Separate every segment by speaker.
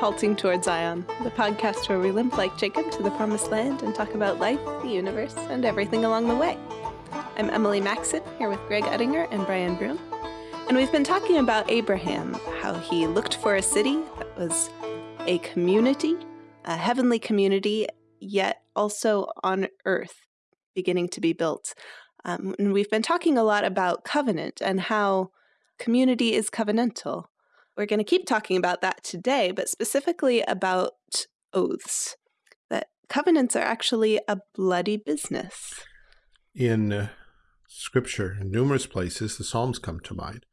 Speaker 1: Halting Toward Zion, the podcast where we limp like Jacob to the promised land and talk about life, the universe, and everything along the way. I'm Emily Maxon, here with Greg Uttinger and Brian Broom. And we've been talking about Abraham, how he looked for a city that was a community, a heavenly community, yet also on earth, beginning to be built. Um, and we've been talking a lot about covenant and how community is covenantal, we're going to keep talking about that today, but specifically about oaths, that covenants are actually a bloody business.
Speaker 2: In uh, scripture, in numerous places, the Psalms come to mind.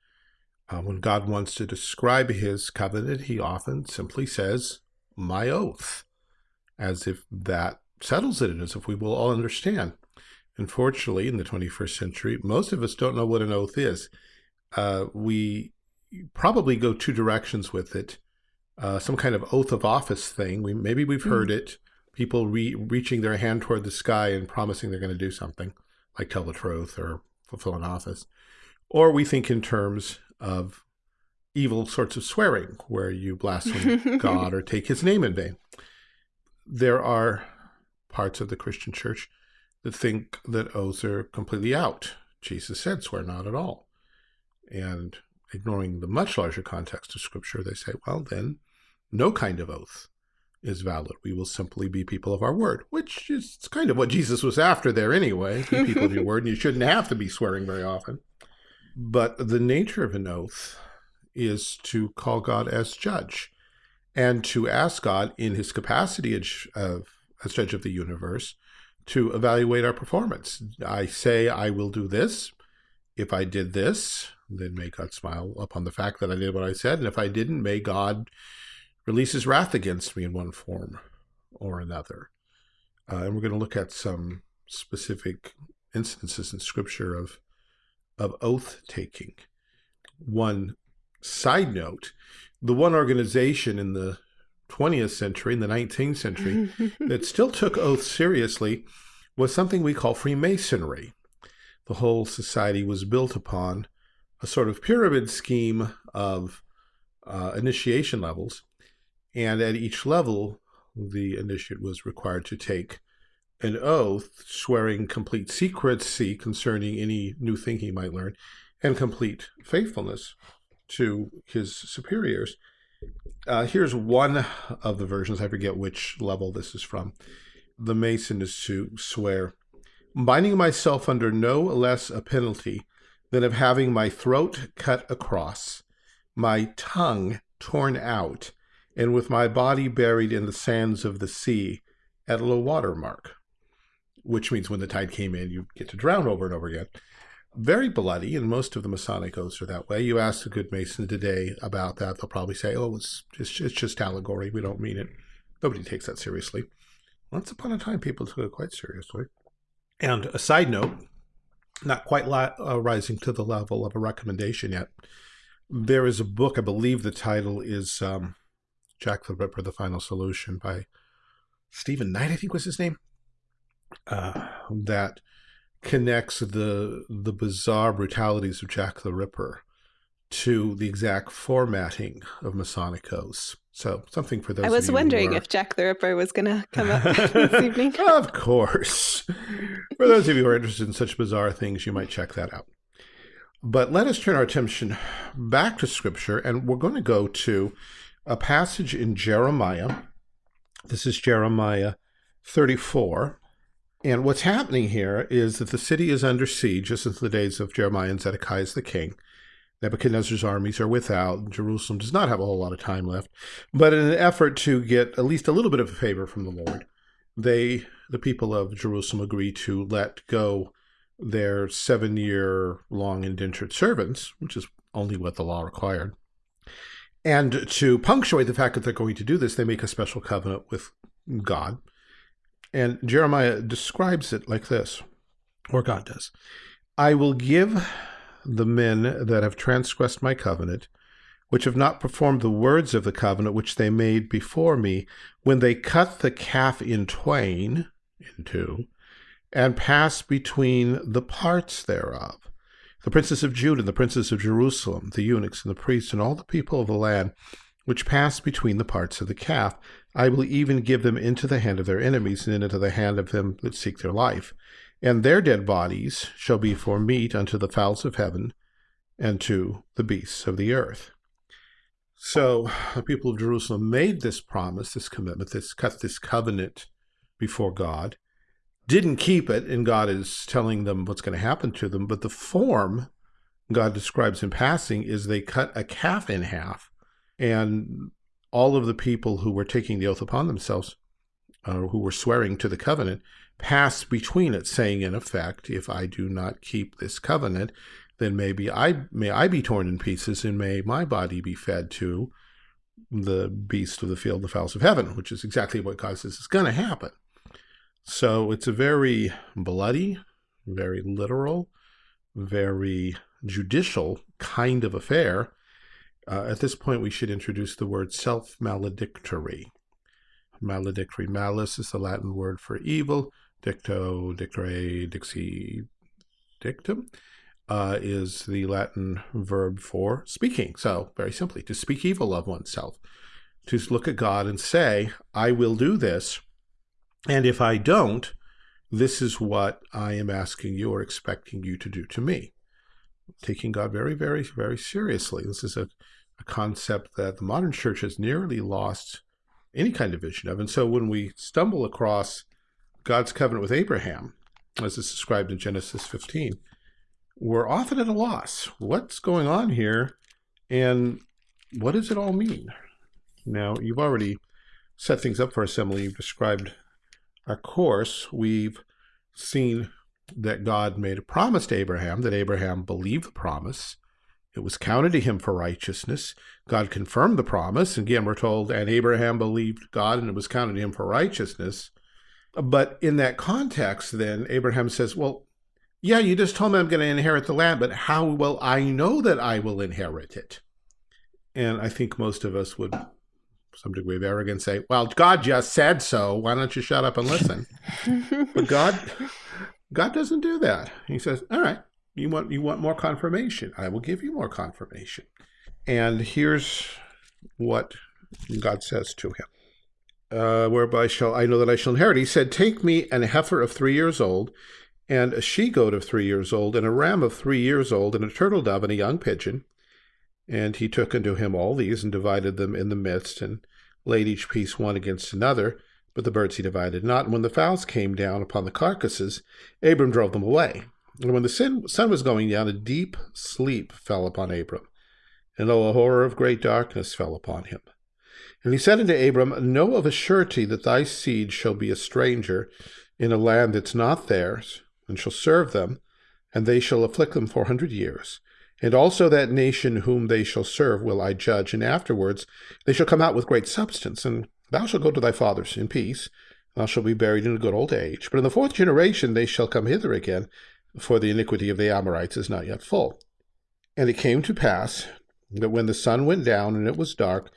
Speaker 2: Uh, when God wants to describe his covenant, he often simply says, my oath, as if that settles it, as if we will all understand. Unfortunately, in the 21st century, most of us don't know what an oath is. Uh, we probably go two directions with it. Uh, some kind of oath of office thing. We maybe we've hmm. heard mm. it. People re reaching their hand toward the sky and promising they're going to do something, like tell the truth or fulfill an office. Or we think in terms of evil sorts of swearing, where you blaspheme God or take His name in vain. There are parts of the Christian Church that think that oaths are completely out. Jesus said, "Swear not at all," and ignoring the much larger context of Scripture, they say, well, then no kind of oath is valid. We will simply be people of our word, which is kind of what Jesus was after there anyway. Be people of your word, and you shouldn't have to be swearing very often. But the nature of an oath is to call God as judge and to ask God in his capacity of, as judge of the universe to evaluate our performance. I say I will do this. If I did this, then may God smile upon the fact that I did what I said. And if I didn't, may God release his wrath against me in one form or another. Uh, and we're going to look at some specific instances in scripture of, of oath taking. One side note, the one organization in the 20th century, in the 19th century, that still took oaths seriously was something we call Freemasonry. The whole society was built upon a sort of pyramid scheme of uh, initiation levels. And at each level, the initiate was required to take an oath swearing complete secrecy concerning any new thing he might learn and complete faithfulness to his superiors. Uh, here's one of the versions. I forget which level this is from. The Mason is to swear, binding myself under no less a penalty than of having my throat cut across, my tongue torn out, and with my body buried in the sands of the sea at low water mark, which means when the tide came in, you get to drown over and over again. Very bloody, and most of the Masonic oaths are that way. You ask a good Mason today about that, they'll probably say, oh, it's just, it's just allegory. We don't mean it. Nobody takes that seriously. Once upon a time, people took it quite seriously. And a side note, not quite uh, rising to the level of a recommendation yet. There is a book, I believe the title is um, Jack the Ripper, The Final Solution by Stephen Knight, I think was his name, uh, that connects the the bizarre brutalities of Jack the Ripper to the exact formatting of Masonic oaths. So something for those. I was wondering are... if
Speaker 1: Jack the Ripper was going to come up
Speaker 2: this evening. of course. For those of you who are interested in such bizarre things, you might check that out. But let us turn our attention back to Scripture, and we're going to go to a passage in Jeremiah. This is Jeremiah 34. And what's happening here is that the city is under siege, just since the days of Jeremiah and Zedekiah is the king. Nebuchadnezzar's armies are without. Jerusalem does not have a whole lot of time left. But in an effort to get at least a little bit of a favor from the Lord, they, the people of Jerusalem, agree to let go their seven year long indentured servants, which is only what the law required. And to punctuate the fact that they're going to do this, they make a special covenant with God. And Jeremiah describes it like this, or God does I will give the men that have transgressed my covenant, which have not performed the words of the covenant which they made before me, when they cut the calf in twain, in two, and pass between the parts thereof. The princes of Judah and the princes of Jerusalem, the eunuchs and the priests, and all the people of the land, which pass between the parts of the calf, I will even give them into the hand of their enemies and into the hand of them that seek their life and their dead bodies shall be for meat unto the fowls of heaven and to the beasts of the earth. So the people of Jerusalem made this promise, this commitment, this cut this covenant before God, didn't keep it, and God is telling them what's going to happen to them. But the form God describes in passing is they cut a calf in half, and all of the people who were taking the oath upon themselves, uh, who were swearing to the covenant, Pass between it, saying in effect, if I do not keep this covenant, then maybe I may I be torn in pieces, and may my body be fed to the beast of the field, the fowls of heaven, which is exactly what God says is going to happen. So it's a very bloody, very literal, very judicial kind of affair. Uh, at this point, we should introduce the word self-maledictory. Maledictory malice is the Latin word for evil. Dicto, dictere, dixi, dictum, uh, is the Latin verb for speaking. So very simply, to speak evil of oneself, to look at God and say, I will do this. And if I don't, this is what I am asking you or expecting you to do to me. Taking God very, very, very seriously. This is a, a concept that the modern church has nearly lost any kind of vision of. And so when we stumble across God's covenant with Abraham, as is described in Genesis 15, we're often at a loss. What's going on here, and what does it all mean? Now, you've already set things up for us, Emily. You've described our course. We've seen that God made a promise to Abraham, that Abraham believed the promise. It was counted to him for righteousness. God confirmed the promise. Again, we're told, and Abraham believed God, and it was counted to him for righteousness. But in that context, then Abraham says, well, yeah, you just told me I'm going to inherit the land, but how will I know that I will inherit it? And I think most of us would, some degree of arrogance, say, well, God just said so. Why don't you shut up and listen? but God, God doesn't do that. He says, all right, you want, you want more confirmation. I will give you more confirmation. And here's what God says to him uh, whereby shall I know that I shall inherit. He said, Take me an heifer of three years old, and a she goat of three years old, and a ram of three years old, and a turtle dove, and a young pigeon. And he took unto him all these, and divided them in the midst, and laid each piece one against another. But the birds he divided not. And when the fowls came down upon the carcasses, Abram drove them away. And when the sun was going down, a deep sleep fell upon Abram, and a horror of great darkness fell upon him. And he said unto Abram, Know of a surety that thy seed shall be a stranger in a land that's not theirs, and shall serve them, and they shall afflict them for a hundred years. And also that nation whom they shall serve will I judge, and afterwards they shall come out with great substance, and thou shalt go to thy fathers in peace, thou shalt be buried in a good old age. But in the fourth generation they shall come hither again, for the iniquity of the Amorites is not yet full. And it came to pass that when the sun went down and it was dark,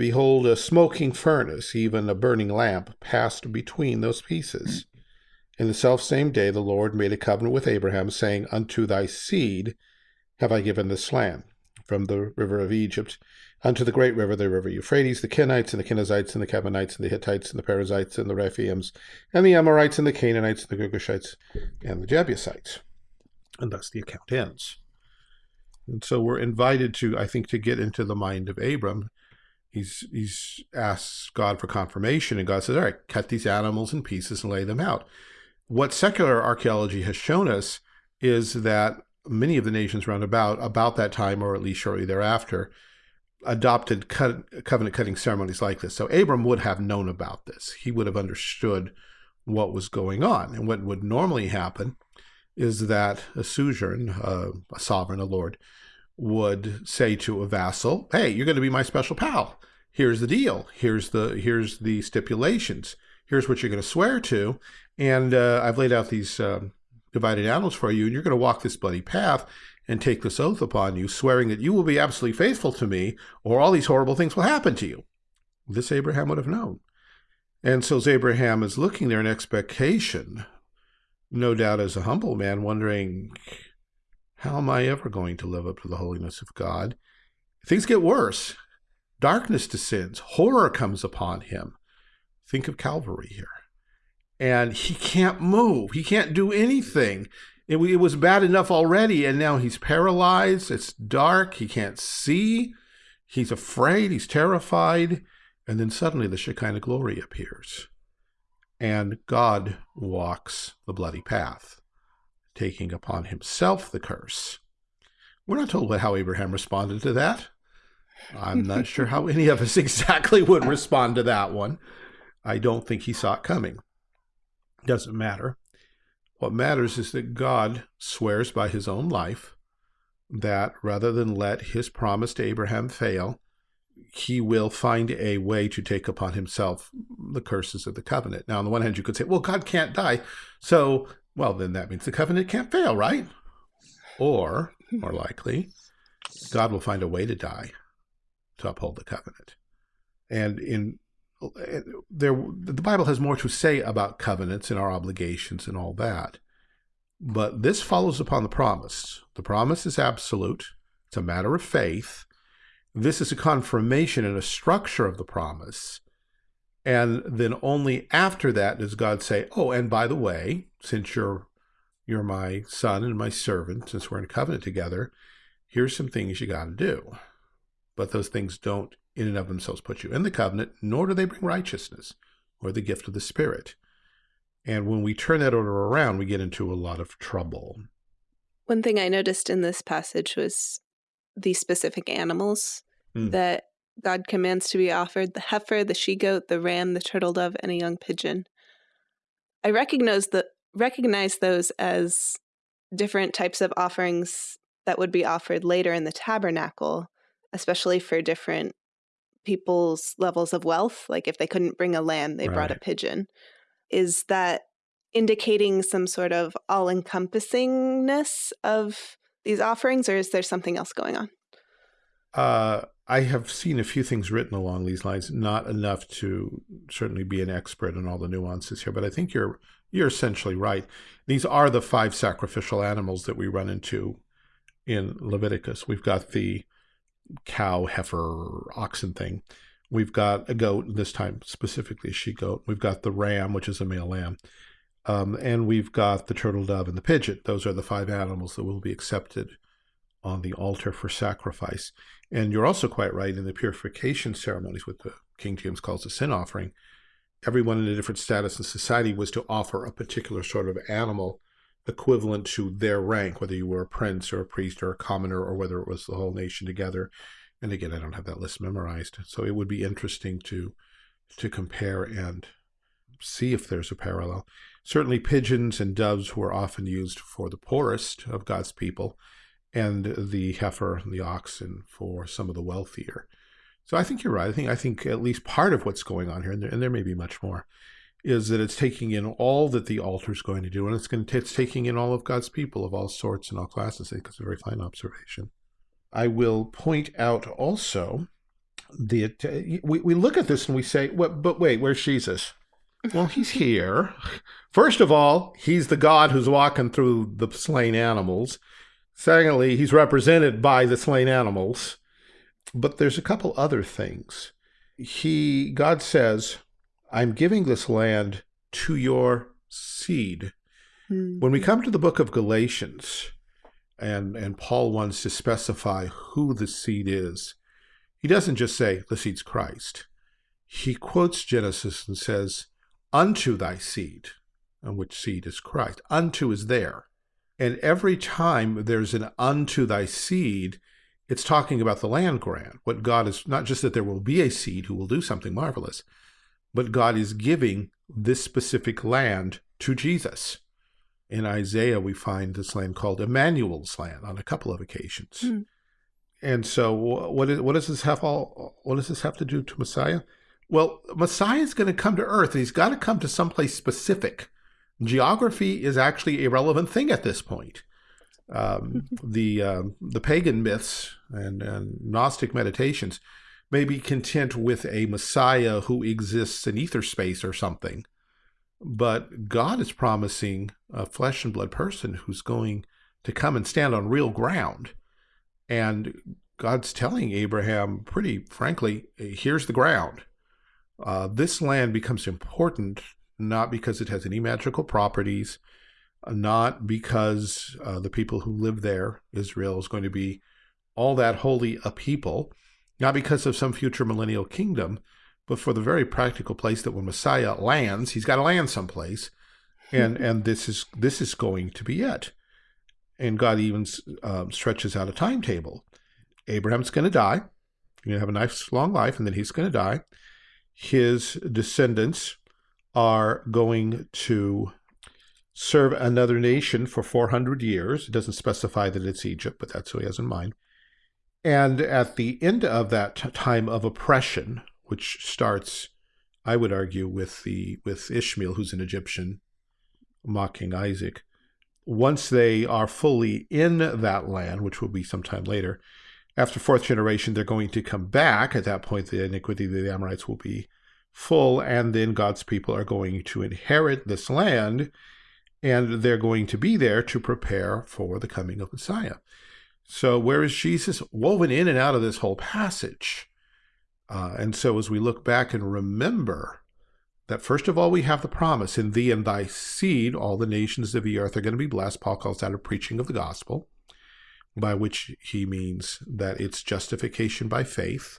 Speaker 2: Behold, a smoking furnace, even a burning lamp, passed between those pieces. In the selfsame day the Lord made a covenant with Abraham, saying, Unto thy seed have I given this land, from the river of Egypt unto the great river, the river Euphrates, the Kenites, and the Kenizzites, and the Kadmonites, and the Hittites, and the Perizzites, and the Rephaims, and the Amorites, and the Canaanites, and the Girgashites, and the Jebusites. And thus the account ends. And so we're invited to, I think, to get into the mind of Abram he's he's asks God for confirmation, and God says, "All right, cut these animals in pieces and lay them out." What secular archaeology has shown us is that many of the nations round about, about that time or at least shortly thereafter, adopted cut, covenant cutting ceremonies like this. So Abram would have known about this. He would have understood what was going on. And what would normally happen is that a sojourn, uh, a sovereign, a lord, would say to a vassal, hey, you're going to be my special pal. Here's the deal. Here's the, here's the stipulations. Here's what you're going to swear to. And uh, I've laid out these um, divided animals for you, and you're going to walk this bloody path and take this oath upon you, swearing that you will be absolutely faithful to me, or all these horrible things will happen to you. This Abraham would have known. And so Abraham is looking there in expectation, no doubt as a humble man, wondering, how am I ever going to live up to the holiness of God? Things get worse. Darkness descends, horror comes upon him. Think of Calvary here. And he can't move, he can't do anything. It, it was bad enough already, and now he's paralyzed, it's dark, he can't see, he's afraid, he's terrified. And then suddenly the Shekinah glory appears, and God walks the bloody path taking upon himself the curse. We're not told how Abraham responded to that. I'm not sure how any of us exactly would respond to that one. I don't think he saw it coming. Doesn't matter. What matters is that God swears by his own life that rather than let his promise to Abraham fail, he will find a way to take upon himself the curses of the covenant. Now, on the one hand, you could say, well, God can't die, so well, then that means the covenant can't fail, right? Or, more likely, God will find a way to die to uphold the covenant. And in there, the Bible has more to say about covenants and our obligations and all that. But this follows upon the promise. The promise is absolute. It's a matter of faith. This is a confirmation and a structure of the promise and then only after that does God say, oh, and by the way, since you're you're my son and my servant, since we're in covenant together, here's some things you got to do. But those things don't in and of themselves put you in the covenant, nor do they bring righteousness or the gift of the Spirit. And when we turn that order around, we get into a lot of trouble.
Speaker 1: One thing I noticed in this passage was the specific animals mm. that God commands to be offered the heifer, the she goat, the ram, the turtle dove, and a young pigeon. I recognize the recognize those as different types of offerings that would be offered later in the tabernacle, especially for different people's levels of wealth. Like if they couldn't bring a lamb, they right. brought a pigeon. Is that indicating some sort of all encompassingness of these offerings, or is there something else going on?
Speaker 2: Uh, I have seen a few things written along these lines, not enough to certainly be an expert in all the nuances here, but I think you're you're essentially right. These are the five sacrificial animals that we run into in Leviticus. We've got the cow, heifer, oxen thing. We've got a goat, this time specifically a she-goat. We've got the ram, which is a male lamb. Um, and we've got the turtle dove and the pigeon. Those are the five animals that will be accepted on the altar for sacrifice. And you're also quite right in the purification ceremonies, what the King James calls the sin offering. Everyone in a different status in society was to offer a particular sort of animal equivalent to their rank, whether you were a prince or a priest or a commoner, or whether it was the whole nation together. And again, I don't have that list memorized. So it would be interesting to to compare and see if there's a parallel. Certainly pigeons and doves were often used for the poorest of God's people, and the heifer and the oxen for some of the wealthier. So I think you're right. I think I think at least part of what's going on here, and there, and there may be much more, is that it's taking in all that the altar is going to do, and it's going to it's taking in all of God's people of all sorts and all classes. I think it's a very fine observation. I will point out also that uh, we, we look at this and we say, well, but wait, where's Jesus? Well, he's here. First of all, he's the God who's walking through the slain animals. Secondly, he's represented by the slain animals. But there's a couple other things. He, God says, I'm giving this land to your seed. Mm. When we hmm. come to the book of Galatians, and, and Paul wants to specify who the seed is, he doesn't just say, the seed's Christ. He quotes Genesis and says, unto thy seed, and which seed is Christ. Unto is there. And every time there's an unto thy seed, it's talking about the land grant. What God is, not just that there will be a seed who will do something marvelous, but God is giving this specific land to Jesus. In Isaiah, we find this land called Emmanuel's land on a couple of occasions. Mm. And so, what, is, what does this have all? What does this have to do to Messiah? Well, Messiah is going to come to Earth. He's got to come to someplace specific geography is actually a relevant thing at this point. Um, the uh, the pagan myths and, and, Gnostic meditations may be content with a Messiah who exists in ether space or something, but God is promising a flesh and blood person who's going to come and stand on real ground, and God's telling Abraham, pretty frankly, here's the ground. Uh, this land becomes important not because it has any magical properties, uh, not because uh, the people who live there, Israel, is going to be all that holy a people, not because of some future millennial kingdom, but for the very practical place that when Messiah lands, he's got to land someplace, hmm. and and this is this is going to be it. And God even um, stretches out a timetable. Abraham's going to die. He's going to have a nice long life, and then he's going to die. His descendants are going to serve another nation for 400 years. It doesn't specify that it's Egypt, but that's what he has in mind. And at the end of that time of oppression, which starts, I would argue, with the with Ishmael, who's an Egyptian, mocking Isaac. Once they are fully in that land, which will be sometime later, after fourth generation, they're going to come back. At that point, the iniquity of the Amorites will be full, and then God's people are going to inherit this land, and they're going to be there to prepare for the coming of Messiah. So where is Jesus woven in and out of this whole passage? Uh, and so as we look back and remember that first of all, we have the promise, in thee and thy seed, all the nations of the earth are going to be blessed. Paul calls that a preaching of the gospel, by which he means that it's justification by faith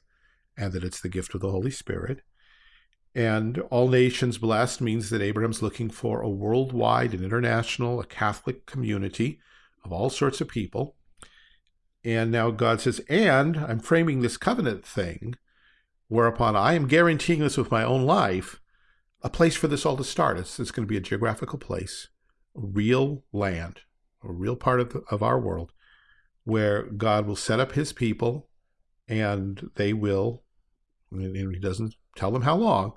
Speaker 2: and that it's the gift of the Holy Spirit. And all nations blessed means that Abraham's looking for a worldwide and international, a Catholic community of all sorts of people. And now God says, and I'm framing this covenant thing, whereupon I am guaranteeing this with my own life, a place for this all to start. It's, it's going to be a geographical place, real land, a real part of, the, of our world, where God will set up his people and they will, and he doesn't tell them how long,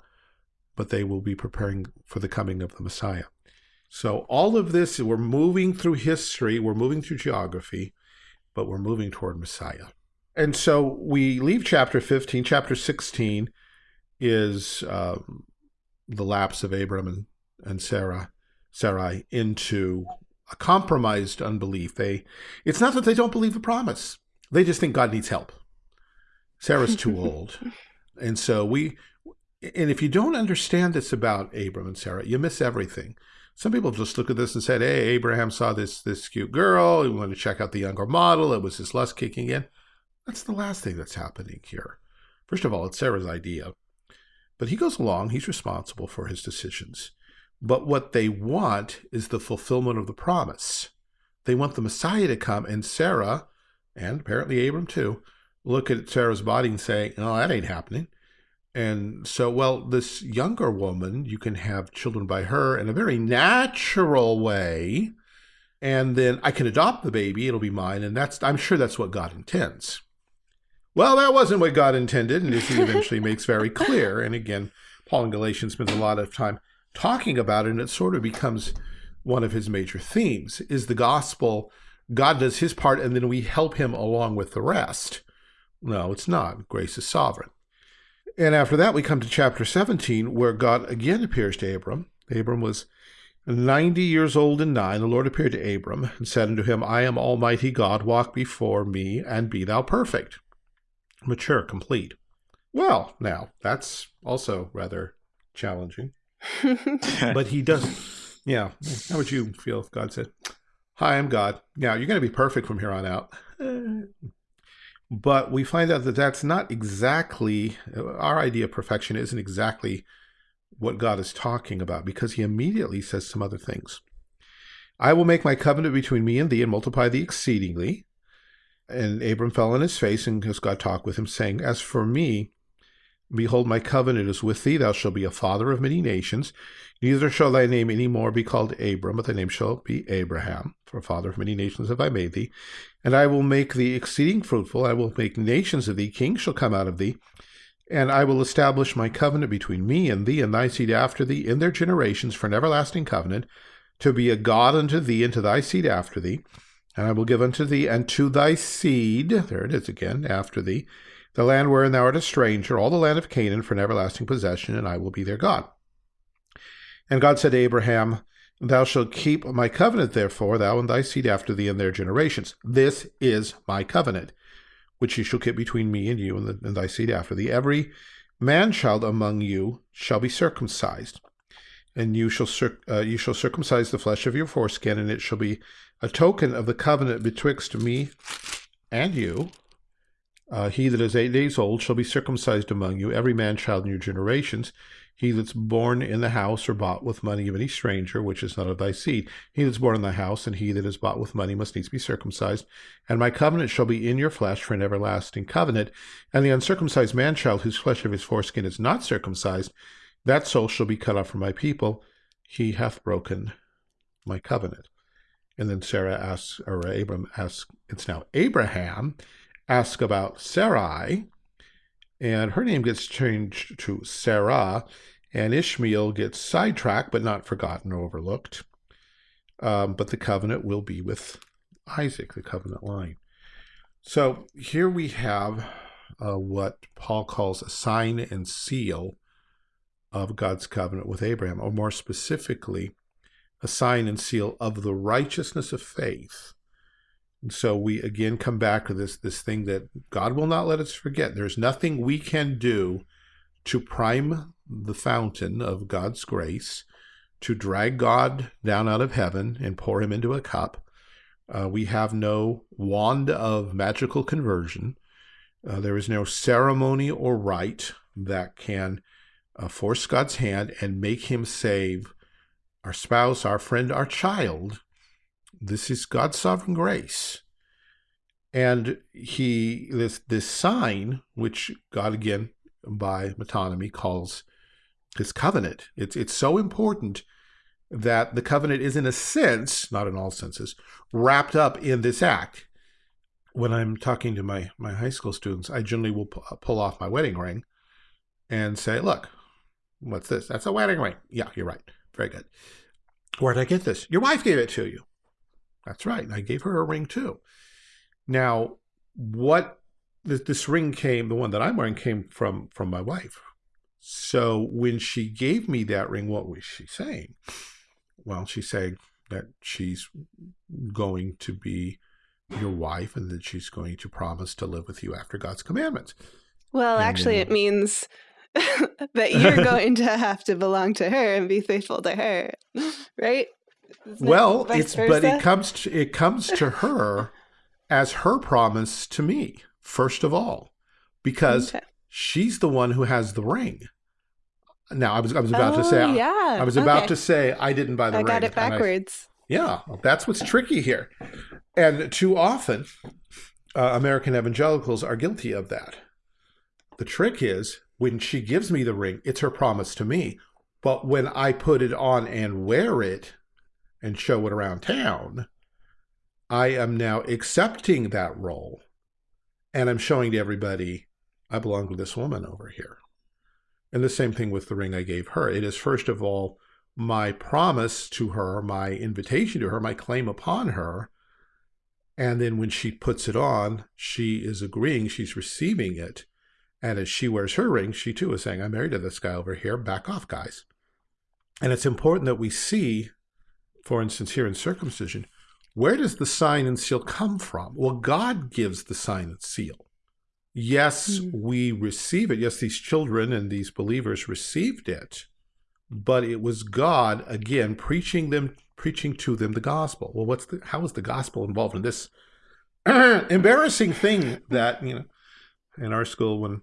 Speaker 2: but they will be preparing for the coming of the Messiah. So all of this, we're moving through history, we're moving through geography, but we're moving toward Messiah. And so we leave chapter 15. Chapter 16 is uh, the lapse of Abram and, and Sarah, Sarai into a compromised unbelief. They, It's not that they don't believe the promise. They just think God needs help. Sarah's too old. and so we and if you don't understand this about Abram and Sarah, you miss everything. Some people just look at this and said, "Hey, Abraham saw this this cute girl. He wanted to check out the younger model. It was his lust kicking in." That's the last thing that's happening here. First of all, it's Sarah's idea, but he goes along. He's responsible for his decisions. But what they want is the fulfillment of the promise. They want the Messiah to come, and Sarah, and apparently Abram too, look at Sarah's body and say, "Oh, that ain't happening." And so, well, this younger woman, you can have children by her in a very natural way. And then I can adopt the baby, it'll be mine. And that's, I'm sure that's what God intends. Well, that wasn't what God intended, and as he eventually makes very clear. And again, Paul in Galatians spends a lot of time talking about it, and it sort of becomes one of his major themes is the gospel. God does his part, and then we help him along with the rest. No, it's not. Grace is sovereign. And after that, we come to chapter 17, where God again appears to Abram. Abram was 90 years old and nine. The Lord appeared to Abram and said unto him, I am Almighty God, walk before me, and be thou perfect, mature, complete. Well, now, that's also rather challenging. but he does Yeah. How would you feel if God said, Hi, I'm God. Now, you're going to be perfect from here on out. But we find out that that's not exactly, our idea of perfection isn't exactly what God is talking about because he immediately says some other things. I will make my covenant between me and thee and multiply thee exceedingly. And Abram fell on his face and his God talked with him, saying, As for me, Behold, my covenant is with thee. Thou shalt be a father of many nations. Neither shall thy name any more be called Abram, but thy name shall be Abraham. For father of many nations have I made thee. And I will make thee exceeding fruitful. I will make nations of thee. Kings shall come out of thee. And I will establish my covenant between me and thee and thy seed after thee in their generations for an everlasting covenant, to be a God unto thee and to thy seed after thee. And I will give unto thee and to thy seed, there it is again, after thee, the land wherein thou art a stranger, all the land of Canaan for an everlasting possession, and I will be their God. And God said to Abraham, Thou shalt keep my covenant, therefore, thou and thy seed after thee and their generations. This is my covenant, which ye shall keep between me and you and, the, and thy seed after thee. Every man child among you shall be circumcised, and you shall, uh, you shall circumcise the flesh of your foreskin, and it shall be a token of the covenant betwixt me and you, uh, he that is eight days old shall be circumcised among you, every man child in your generations. He that's born in the house or bought with money of any stranger, which is not of thy seed. He that's born in the house, and he that is bought with money must needs be circumcised. And my covenant shall be in your flesh for an everlasting covenant. And the uncircumcised man child, whose flesh of his foreskin is not circumcised, that soul shall be cut off from my people. He hath broken my covenant. And then Sarah asks, or Abram asks, it's now Abraham ask about Sarai, and her name gets changed to Sarah, and Ishmael gets sidetracked but not forgotten or overlooked. Um, but the covenant will be with Isaac, the covenant line. So here we have uh, what Paul calls a sign and seal of God's covenant with Abraham, or more specifically, a sign and seal of the righteousness of faith so we again come back to this this thing that God will not let us forget. There's nothing we can do to prime the fountain of God's grace, to drag God down out of heaven and pour him into a cup. Uh, we have no wand of magical conversion. Uh, there is no ceremony or rite that can uh, force God's hand and make him save our spouse, our friend, our child this is God's sovereign grace. And he, this, this sign, which God again by metonymy calls his covenant, it's, it's so important that the covenant is in a sense, not in all senses, wrapped up in this act. When I'm talking to my, my high school students, I generally will pull off my wedding ring and say, look, what's this? That's a wedding ring. Yeah, you're right. Very good. where did I get this? Your wife gave it to you. That's right. I gave her a ring too. Now, what this, this ring came, the one that I'm wearing came from from my wife. So when she gave me that ring, what was she saying? Well, she's saying that she's going to be your wife and that she's going to promise to live with you after God's commandments.
Speaker 1: Well, and actually, it means that you're going to have to belong to her and be faithful to her, right?
Speaker 2: well, it's versa? but it comes to, it comes to her as her promise to me first of all, because okay. she's the one who has the ring. Now I was I was about oh, to say oh, yeah. I, I was about to say I didn't buy the I ring. I got it backwards. I, yeah, that's what's tricky here, and too often uh, American evangelicals are guilty of that. The trick is when she gives me the ring, it's her promise to me. But when I put it on and wear it, and show it around town, I am now accepting that role and I'm showing to everybody I belong to this woman over here. And the same thing with the ring I gave her. It is, first of all, my promise to her, my invitation to her, my claim upon her. And then when she puts it on, she is agreeing, she's receiving it. And as she wears her ring, she too is saying, I'm married to this guy over here. Back off, guys. And it's important that we see for instance, here in circumcision, where does the sign and seal come from? Well, God gives the sign and seal. Yes, mm. we receive it. Yes, these children and these believers received it, but it was God again preaching them, preaching to them the gospel. Well, what's the how is the gospel involved in this embarrassing thing that you know in our school when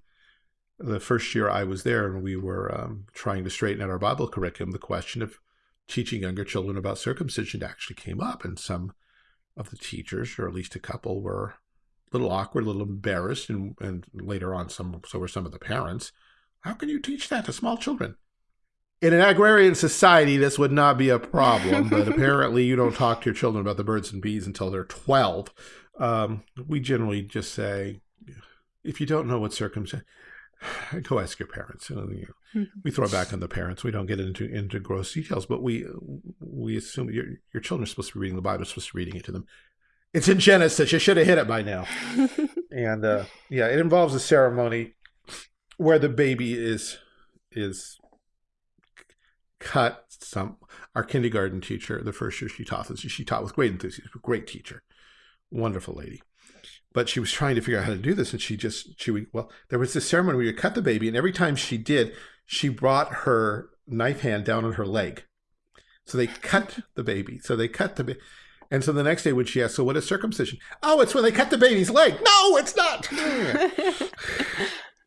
Speaker 2: the first year I was there and we were um, trying to straighten out our Bible curriculum, the question of teaching younger children about circumcision actually came up, and some of the teachers, or at least a couple, were a little awkward, a little embarrassed, and, and later on, some so were some of the parents. How can you teach that to small children? In an agrarian society, this would not be a problem, but apparently you don't talk to your children about the birds and bees until they're 12. Um, we generally just say, if you don't know what circumcision, go ask your parents. You know, mm-hmm. we throw back on the parents. We don't get into into gross details, but we we assume your your children are supposed to be reading the Bible, supposed to be reading it to them. It's in Genesis. You should have hit it by now. and uh, yeah, it involves a ceremony where the baby is is cut. Some our kindergarten teacher, the first year she taught this, she taught with great enthusiasm. Great teacher, wonderful lady but she was trying to figure out how to do this and she just she would well there was this ceremony where you cut the baby and every time she did she brought her knife hand down on her leg so they cut the baby so they cut the baby and so the next day when she asked so what is circumcision oh it's when they cut the baby's leg no it's not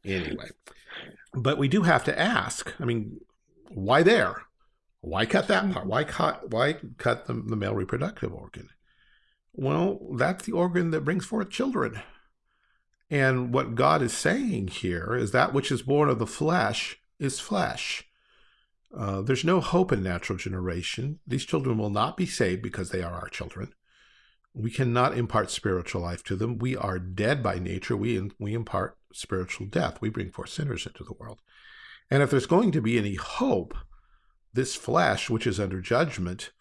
Speaker 2: anyway but we do have to ask i mean why there why cut that mm. part why cut why cut the, the male reproductive organ well, that's the organ that brings forth children. And what God is saying here is that which is born of the flesh is flesh. Uh, there's no hope in natural generation. These children will not be saved because they are our children. We cannot impart spiritual life to them. We are dead by nature. We, we impart spiritual death. We bring forth sinners into the world. And if there's going to be any hope, this flesh, which is under judgment,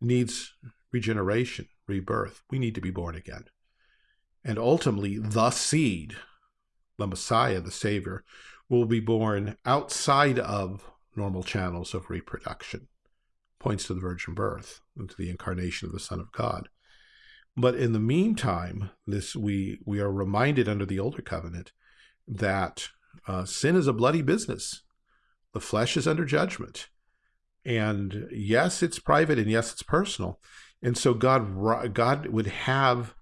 Speaker 2: needs regeneration rebirth. We need to be born again. And ultimately, the seed, the Messiah, the Savior, will be born outside of normal channels of reproduction. Points to the virgin birth and to the incarnation of the Son of God. But in the meantime, this we we are reminded under the older covenant that uh, sin is a bloody business. The flesh is under judgment. And yes, it's private and yes, it's personal. And so God, God would have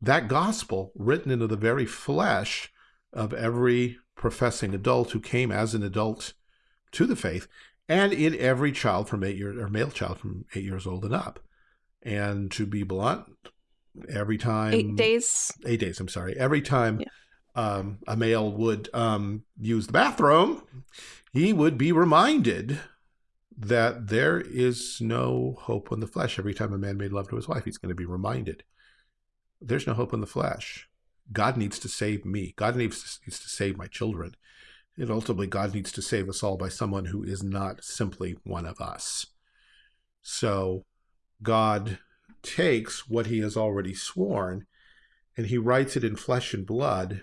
Speaker 2: that gospel written into the very flesh of every professing adult who came as an adult to the faith and in every child from eight years or male child from eight years old and up. And to be blunt, every time eight days, eight days, I'm sorry, every time yeah. um, a male would um, use the bathroom, he would be reminded that there is no hope in the flesh. Every time a man made love to his wife, he's going to be reminded there's no hope in the flesh. God needs to save me. God needs to, needs to save my children. And ultimately, God needs to save us all by someone who is not simply one of us. So God takes what he has already sworn and he writes it in flesh and blood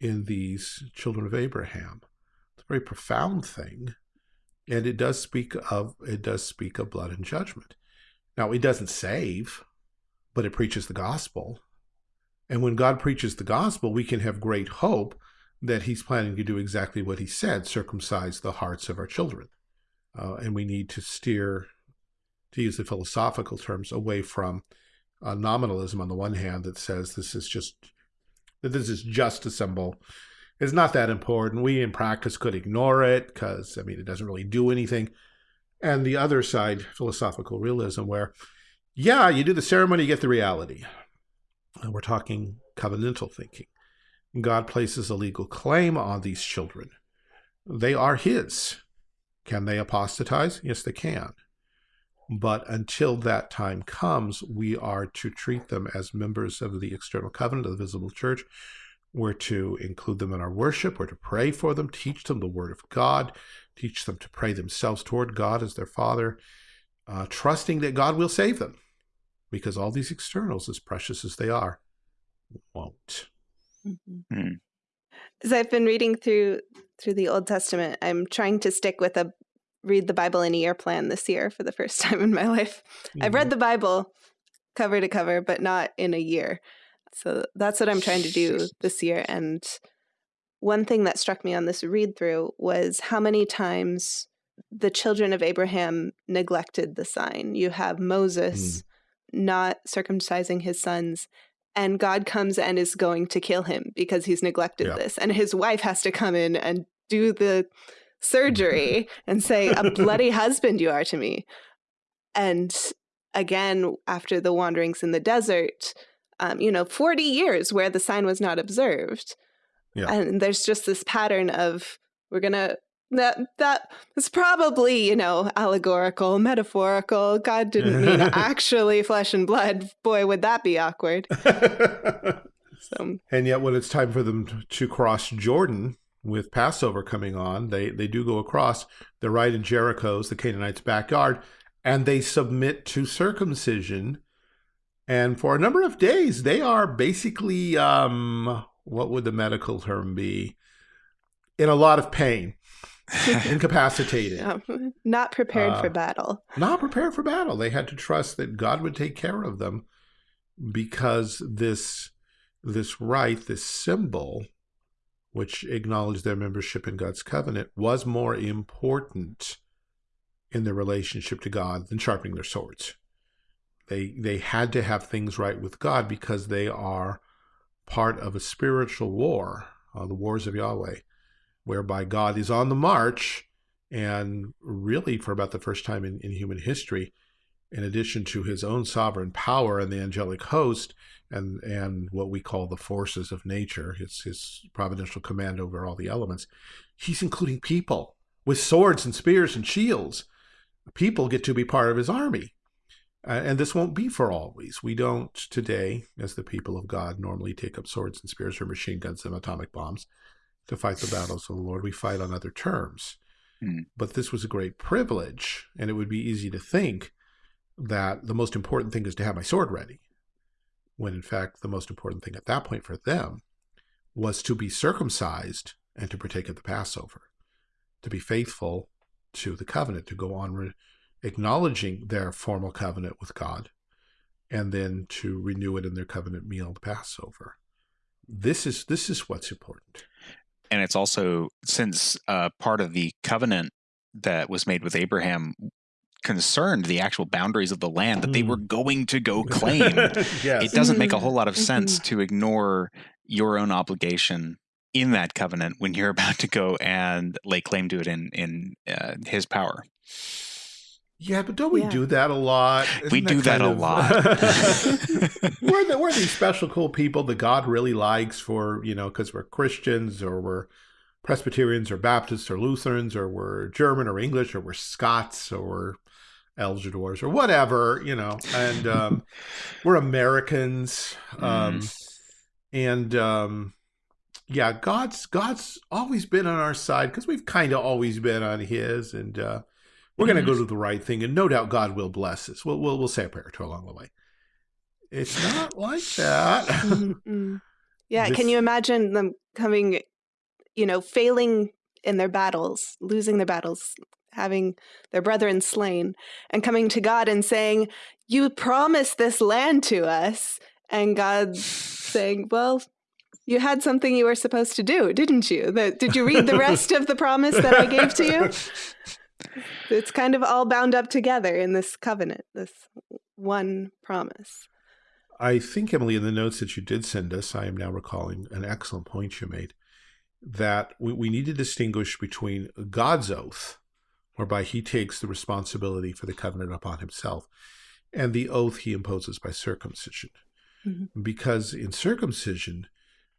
Speaker 2: in these children of Abraham. It's a very profound thing and it does speak of it does speak of blood and judgment now it doesn't save but it preaches the gospel and when god preaches the gospel we can have great hope that he's planning to do exactly what he said circumcise the hearts of our children uh, and we need to steer to use the philosophical terms away from uh, nominalism on the one hand that says this is just that this is just a symbol it's not that important. We in practice could ignore it because, I mean, it doesn't really do anything. And the other side, philosophical realism, where, yeah, you do the ceremony, you get the reality. And we're talking covenantal thinking. God places a legal claim on these children. They are his. Can they apostatize? Yes, they can. But until that time comes, we are to treat them as members of the external covenant of the visible church, we're to include them in our worship. We're to pray for them, teach them the word of God, teach them to pray themselves toward God as their Father, uh, trusting that God will save them because all these externals, as precious as they are, won't. Mm -hmm.
Speaker 1: As I've been reading through through the Old Testament, I'm trying to stick with a read the Bible in a year plan this year for the first time in my life. Mm -hmm. I've read mm-hmm. the Bible cover to cover, but not in a year. So that's what I'm trying to do this year. And one thing that struck me on this read through was how many times the children of Abraham neglected the sign. You have hmm. Moses mm. not circumcising his sons, and God comes and is going to kill him because he's neglected yeah. this. And his wife has to come in and do the surgery and say, A bloody husband you are to me. And again, after the wanderings in the desert, um, you know, 40 years where the sign was not observed. Yeah. And there's just this pattern of we're going to that that is probably you know allegorical metaphorical god didn't mean actually flesh and blood boy would that be awkward so.
Speaker 2: and yet when it's time for them to cross jordan with passover coming on they they do go across they're right in jericho's the canaanites backyard and they submit to circumcision and for a number of days, they are basically, um, what would the medical term be? In a lot of pain, incapacitated. Yeah.
Speaker 1: Not prepared uh, for battle.
Speaker 2: Not prepared for battle. They had to trust that God would take care of them because this this rite, this symbol, which acknowledged their membership in God's covenant, was more important in their relationship to God than sharpening their swords. They, they had to have things right with God because they are part of a spiritual war, uh, the wars of Yahweh, whereby God is on the march. And really, for about the first time in, in human history, in addition to his own sovereign power and the angelic host and, and what we call the forces of nature, his, his providential command over all the elements, he's including people with swords and spears and shields. People get to be part of his army. Uh, and this won't be for always. We don't today, as the people of God, normally take up swords and spears or machine guns and atomic bombs to fight the battles of the Lord. We fight on other terms. Mm. But this was a great privilege, and it would be easy to think that the most important thing is to have my sword ready, when in fact the most important thing at that point for them was to be circumcised and to partake of the Passover, to be faithful to the covenant, to go on acknowledging their formal covenant with God, and then to renew it in their covenant meal, the Passover. This is this is what's important.
Speaker 3: And it's also since uh, part of the covenant that was made with Abraham concerned the actual boundaries of the land that mm. they were mm. going to go claim.
Speaker 2: yes. It doesn't make a whole lot of mm-hmm. Mm-hmm. sense
Speaker 3: to ignore your own obligation in that covenant when you're about to go and lay claim to it in in uh, his power.
Speaker 2: Yeah, but don't we yeah. do that a lot? Isn't we that do that a of... lot. we're, the, we're these special cool people that God really likes for, you know, because we're Christians or we're Presbyterians or Baptists or Lutherans or we're German or English or we're Scots or we're Elgadors or whatever, you know, and um, we're Americans. Um, mm. And um, yeah, God's God's always been on our side because we've kind of always been on his. And uh, we're going to mm-hmm. go do the right thing, and no doubt God will bless us. We'll, we'll, we'll say a prayer to along the way. It's not like that. Mm-hmm.
Speaker 1: Yeah. This... can you imagine them coming, you know, failing in their battles, losing their battles, having their brethren slain, and coming to God and saying, You promised this land to us. And God saying, Well, you had something you were supposed to do, didn't you? The, did you read the rest of the promise that I gave to you? it's kind of all bound up together in this covenant, this one promise.
Speaker 2: I think, Emily, in the notes that you did send us, I am now recalling an excellent point you made, that we, we need to distinguish between God's oath, whereby he takes the responsibility for the covenant upon himself, and the oath he imposes by circumcision. Mm -hmm. Because in circumcision,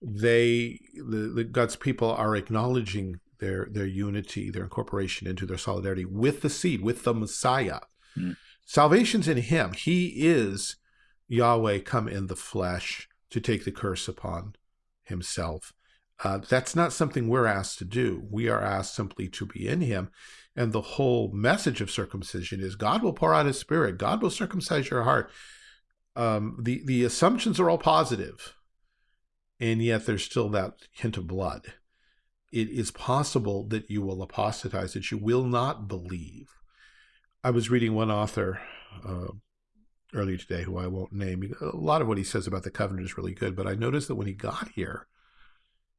Speaker 2: they the, the, God's people are acknowledging their their unity, their incorporation into their solidarity with the seed, with the Messiah. Mm. Salvation's in him. He is Yahweh come in the flesh to take the curse upon himself. Uh, that's not something we're asked to do. We are asked simply to be in him. And the whole message of circumcision is God will pour out his spirit. God will circumcise your heart. Um, the, the assumptions are all positive, and yet there's still that hint of blood it is possible that you will apostatize, that you will not believe. I was reading one author uh, earlier today who I won't name. A lot of what he says about the covenant is really good, but I noticed that when he got here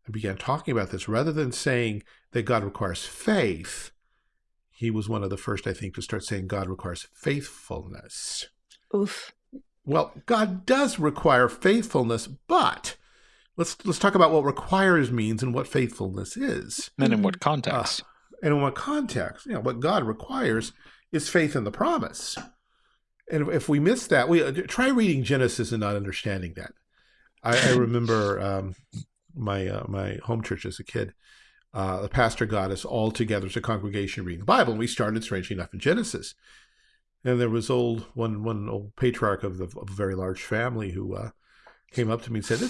Speaker 2: and began talking about this, rather than saying that God requires faith, he was one of the first, I think, to start saying God requires faithfulness. Oof. Well, God does require faithfulness, but let's let's talk about what requires means and what faithfulness is and in what mm-hmm. context uh, and in what context you know what god requires is faith in the promise and if we miss that we uh, try reading genesis and not understanding that i, I remember um, my uh, my home church as a kid uh, the pastor got us all together as a congregation reading the bible and we started strangely enough in genesis and there was old one one old patriarch of, the, of a very large family who uh, came up to me and said,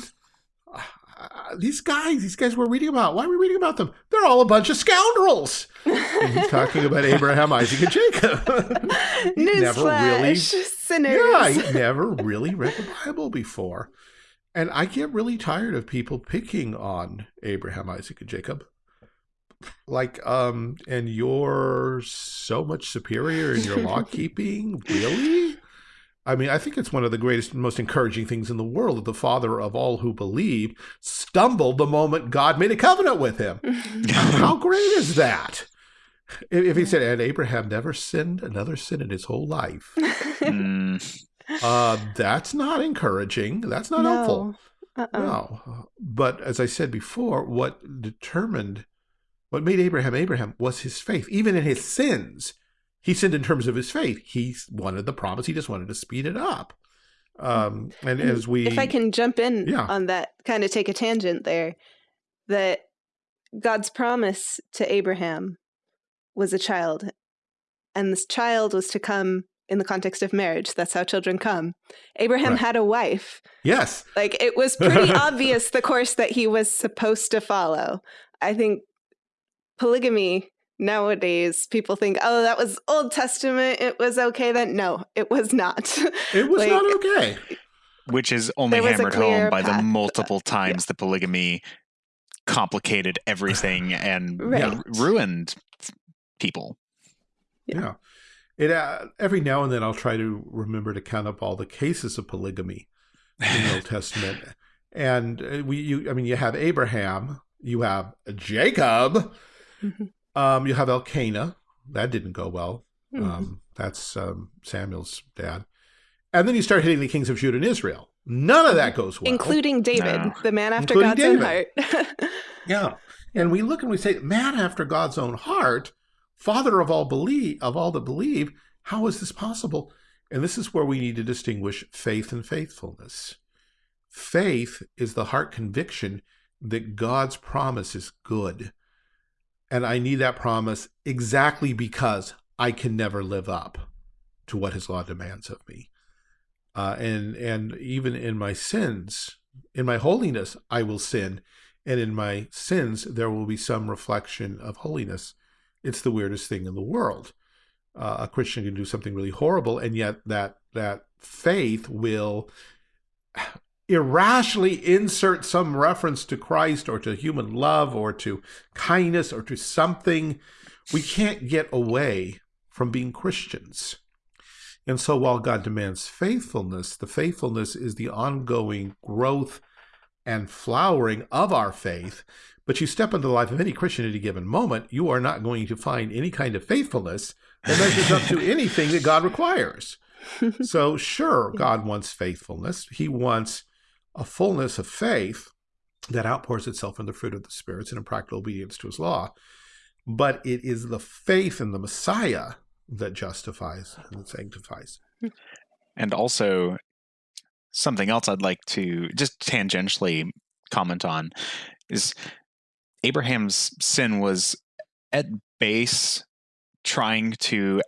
Speaker 2: uh, these guys, these guys we're reading about, why are we reading about them? They're all a bunch of scoundrels. And he's talking about Abraham, Isaac, and Jacob.
Speaker 1: never really,
Speaker 2: Yeah, I never really read the Bible before. And I get really tired of people picking on Abraham, Isaac, and Jacob. Like, um, and you're so much superior in your law keeping, really? I mean, I think it's one of the greatest, most encouraging things in the world that the father of all who believe stumbled the moment God made a covenant with him. How great is that? If he said, and Abraham never sinned another sin in his whole life, mm. uh, that's not encouraging. That's not no. helpful.
Speaker 1: Uh -oh. No.
Speaker 2: But as I said before, what determined, what made Abraham Abraham was his faith, even in his sins he sinned in terms of his faith. He wanted the promise. He just wanted to speed it up. Um, and, and as we, if I can
Speaker 1: jump in yeah. on that, kind of take a tangent there, that God's promise to Abraham was a child, and this child was to come in the context of marriage. That's how children come. Abraham right. had a wife. Yes. Like it was pretty obvious the course that he was supposed to follow. I think polygamy nowadays people think, oh, that was Old Testament. It was okay then. No, it was not.
Speaker 2: It was like, not okay.
Speaker 3: Which is only hammered home by the multiple times yeah. the polygamy complicated everything and right. ruined
Speaker 2: people. Yeah. yeah. It uh, every now and then I'll try to remember to count up all the cases of polygamy in the Old Testament. And uh, we you I mean you have Abraham, you have Jacob, mm-hmm. Um, you have Elkanah. That didn't go well. Mm -hmm. um, that's um, Samuel's dad. And then you start hitting the kings of Judah and Israel. None of that goes well. Including David,
Speaker 1: the man after Including God's David. own heart.
Speaker 2: yeah. And we look and we say, man after God's own heart, father of all believe of all that believe, how is this possible? And this is where we need to distinguish faith and faithfulness. Faith is the heart conviction that God's promise is good, and I need that promise exactly because I can never live up to what his law demands of me. Uh, and and even in my sins, in my holiness, I will sin, and in my sins there will be some reflection of holiness. It's the weirdest thing in the world. Uh, a Christian can do something really horrible, and yet that that faith will irrationally insert some reference to Christ or to human love or to kindness or to something, we can't get away from being Christians. And so while God demands faithfulness, the faithfulness is the ongoing growth and flowering of our faith. But you step into the life of any Christian at a given moment, you are not going to find any kind of faithfulness that measures up to anything that God requires. So, sure, God wants faithfulness. He wants a fullness of faith that outpours itself in the fruit of the spirits and in practical obedience to his law. But it is the faith in the Messiah that justifies and sanctifies.
Speaker 3: And also, something else I'd like to just tangentially comment on is Abraham's sin was at base trying to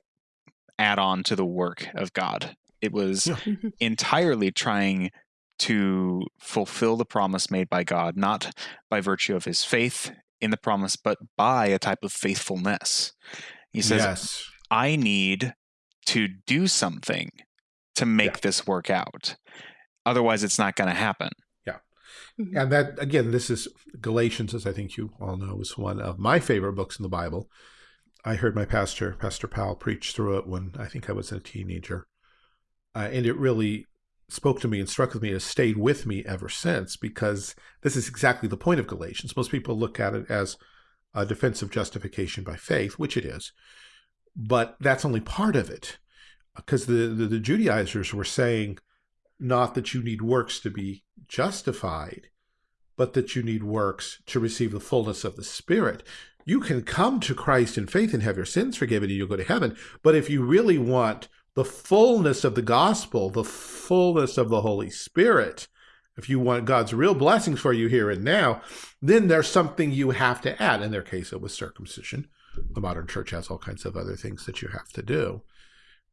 Speaker 3: add on to the work of God. It was entirely trying to fulfill the promise made by God, not by virtue of his faith in the promise, but by a type of faithfulness. He says, yes. I need to do something to make yeah. this work out. Otherwise, it's not going to happen.
Speaker 2: Yeah. Mm-hmm. And that, again, this is Galatians, as I think you all know, is one of my favorite books in the Bible. I heard my pastor, Pastor Powell, preach through it when I think I was a teenager. Uh, and it really spoke to me and struck with me and has stayed with me ever since because this is exactly the point of Galatians. Most people look at it as a defense of justification by faith, which it is, but that's only part of it because the, the, the Judaizers were saying not that you need works to be justified, but that you need works to receive the fullness of the Spirit. You can come to Christ in faith and have your sins forgiven and you'll go to heaven, but if you really want the fullness of the gospel, the fullness of the Holy Spirit, if you want God's real blessings for you here and now, then there's something you have to add. In their case, it was circumcision. The modern church has all kinds of other things that you have to do.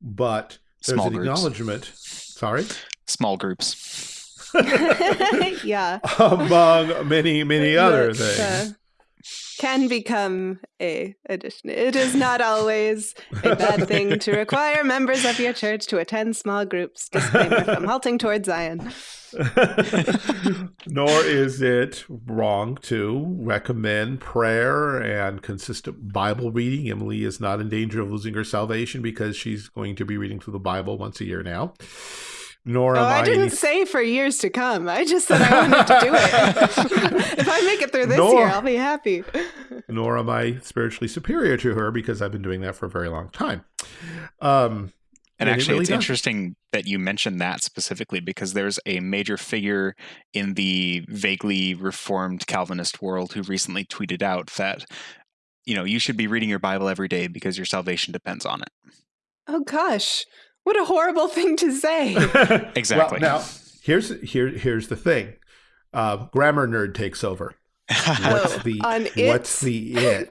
Speaker 2: But there's Small an groups. acknowledgement. Sorry? Small groups. yeah. Among many, many other uh, things
Speaker 1: can become a addition. It is not always a bad thing to require members of your church to attend small groups. Disclaimer from halting towards Zion.
Speaker 2: Nor is it wrong to recommend prayer and consistent Bible reading. Emily is not in danger of losing her salvation because she's going to be reading through the Bible once a year now nor oh, I, I didn't
Speaker 1: say for years to come. I just said I wanted to do it. if I make it through this nor, year, I'll be happy.
Speaker 2: nor am I spiritually superior to her because I've been doing that for a very long time. Um, and, and actually, it really it's does. interesting
Speaker 3: that you mentioned that specifically because there's a major figure in the vaguely reformed Calvinist world who recently tweeted out that, you know, you should be reading your Bible every day because your salvation depends on it.
Speaker 1: Oh, gosh. What a horrible thing to say.
Speaker 2: exactly. Well, now, here's here here's the thing. Uh, grammar nerd takes over. What's the oh, it? what's the it?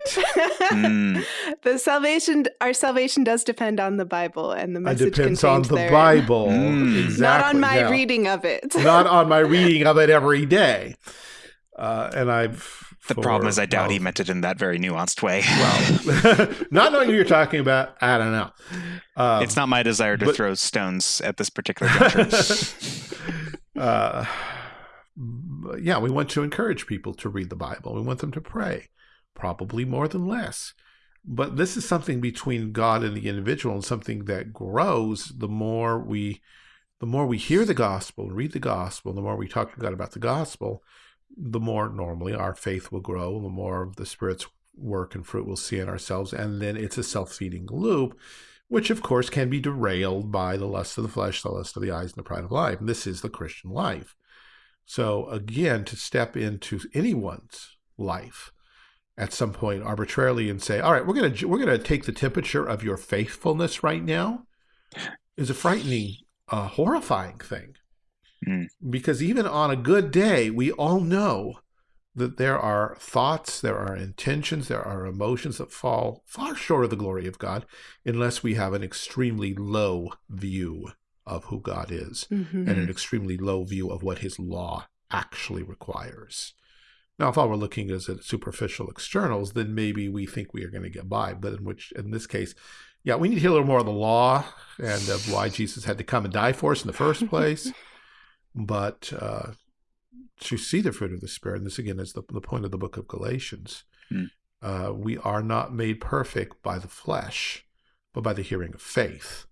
Speaker 1: The salvation our salvation does depend on the Bible and the message it depends on the therein. Bible.
Speaker 2: Mm. Exactly. Not on my now, reading
Speaker 1: of it. not
Speaker 2: on my reading of it every day.
Speaker 3: Uh, and I've the problem is, I doubt well, he meant it in that very nuanced way. well, not knowing who you're talking about, I don't know. Um, it's not my desire to but, throw stones at this
Speaker 2: particular uh, yeah, we want to encourage people to read the Bible. We want them to pray, probably more than less. But this is something between God and the individual, and something that grows the more we, the more we hear the gospel, read the gospel, the more we talk to God about the gospel the more normally our faith will grow, the more the Spirit's work and fruit we'll see in ourselves. And then it's a self-feeding loop, which of course can be derailed by the lust of the flesh, the lust of the eyes, and the pride of life. And this is the Christian life. So again, to step into anyone's life at some point arbitrarily and say, all right, we're going to, we're going to take the temperature of your faithfulness right now is a frightening, uh, horrifying thing. Mm. Because even on a good day, we all know that there are thoughts, there are intentions, there are emotions that fall far short of the glory of God unless we have an extremely low view of who God is mm -hmm. and an mm-hmm. extremely low view of what his law actually requires. Now, if all we're looking is at superficial externals, then maybe we think we are going to get by. But in which, in this case, yeah, we need to hear a little more of the law and of why Jesus had to come and die for us in the first place but uh, to see the fruit of the Spirit, and this again is the, the point of the book of Galatians, mm. uh, we are not made perfect by the flesh, but by the hearing of faith.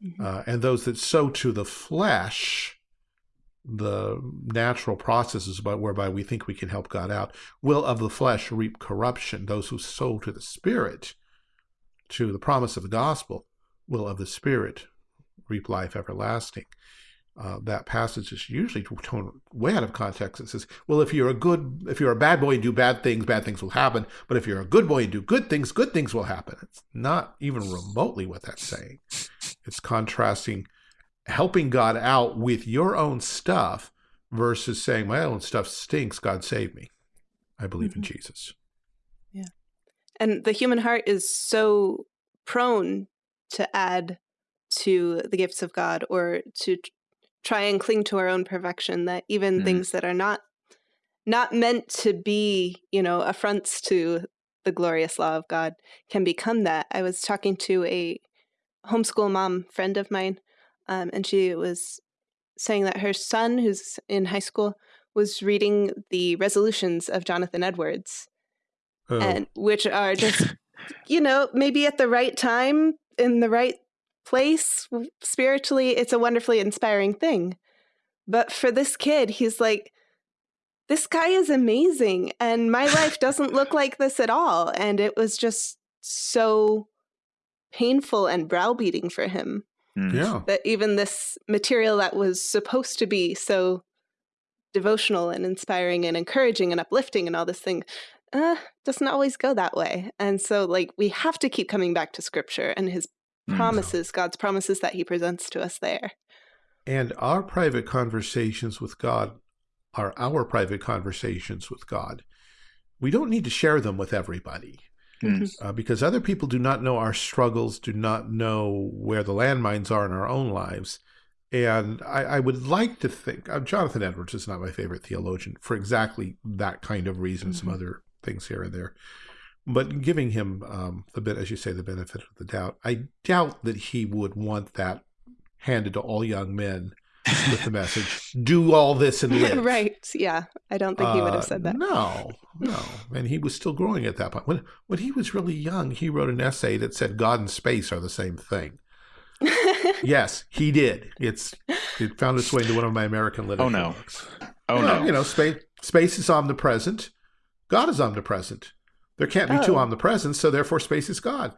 Speaker 2: Mm -hmm. uh, and those that sow to the flesh, the natural processes by, whereby we think we can help God out, will of the flesh reap corruption. Those who sow to the Spirit, to the promise of the gospel, will of the Spirit reap life everlasting uh, that passage is usually torn way out of context. It says, well, if you're a good, if you're a bad boy and do bad things, bad things will happen. But if you're a good boy and do good things, good things will happen. It's not even remotely what that's saying. It's contrasting helping God out with your own stuff versus saying, my own stuff stinks, God save me. I believe mm -hmm. in mm-hmm. Jesus.
Speaker 1: Yeah. And the human heart is so prone to add to the gifts of God or to try and cling to our own perfection that even mm. things that are not not meant to be, you know, affronts to the glorious law of God can become that. I was talking to a homeschool mom friend of mine, um, and she was saying that her son, who's in high school, was reading the resolutions of Jonathan Edwards, oh. and which are just, you know, maybe at the right time in the right place spiritually. It's a wonderfully inspiring thing. But for this kid, he's like, this guy is amazing. And my life doesn't look like this at all. And it was just so painful and browbeating for him. Mm-hmm. Yeah. That even this material that was supposed to be so devotional and inspiring and encouraging and uplifting and all this thing uh, doesn't always go that way. And so, like, we have to keep coming back to scripture and his Mm. promises, mm. God's promises that he presents to us there.
Speaker 2: And our private conversations with God are our private conversations with God. We don't need to share them with everybody. Mm. Mm-hmm. Uh, because other people do not know our struggles, do not know where the landmines are in our own lives. And I, I would like to think, uh, Jonathan Edwards is not my favorite theologian for exactly that kind of reason, mm -hmm. some mm-hmm. other things here and there but giving him um, the bit, as you say, the benefit of the doubt, I doubt that he would want that handed to all young men with the message, "Do all this and live."
Speaker 1: right? Yeah, I don't think he would have said uh, that. no,
Speaker 2: no, and he was still growing at that point. When when he was really young, he wrote an essay that said God and space are the same thing. yes, he did. It's it found its way into one of my American literature. Oh no! Books. Oh you know, no! You know, space space is omnipresent. God is omnipresent. There can't be oh. two omnipresent, so therefore space is God.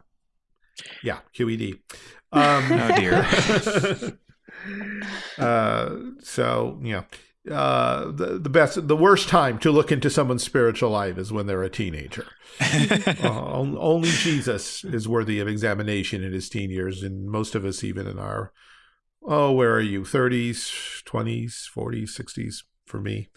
Speaker 2: Yeah, QED. Um, oh dear. uh, so yeah, uh, the the best, the worst time to look into someone's spiritual life is when they're a teenager. uh, only Jesus is worthy of examination in his teen years, and most of us, even in our oh, where are you? Thirties, twenties, forties, sixties. For me,